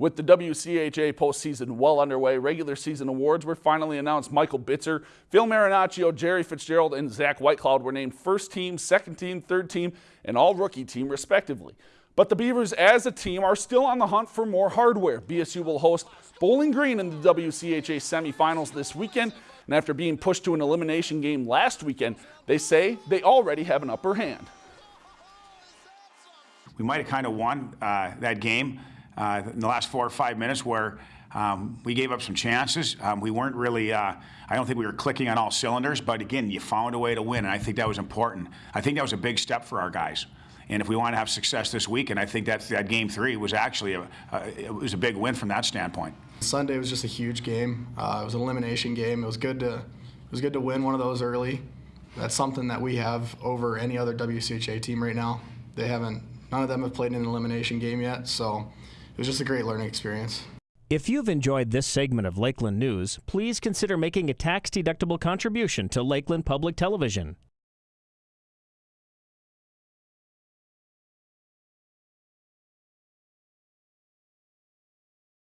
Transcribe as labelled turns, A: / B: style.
A: With the WCHA postseason well underway, regular season awards were finally announced. Michael Bitzer, Phil Marinaccio, Jerry Fitzgerald, and Zach Whitecloud were named first team, second team, third team, and all rookie team, respectively. But the Beavers as a team are still on the hunt for more hardware. BSU will host Bowling Green in the WCHA semifinals this weekend, and after being pushed to an elimination game last weekend, they say they already have an upper hand.
B: We might have kind of won uh, that game uh, in the last four or five minutes where um, we gave up some chances. Um, we weren't really, uh, I don't think we were clicking on all cylinders, but again, you found a way to win, and I think that was important. I think that was a big step for our guys. And if we want to have success this week, and I think that that game three was actually a, a, it was a big win from that standpoint.
C: Sunday was just a huge game. Uh, it was an elimination game. It was good to it was good to win one of those early. That's something that we have over any other WCHA team right now. They haven't. None of them have played in an elimination game yet, so was just a great learning experience.
D: If you've enjoyed this segment of Lakeland News, please consider making a tax-deductible contribution to Lakeland Public Television.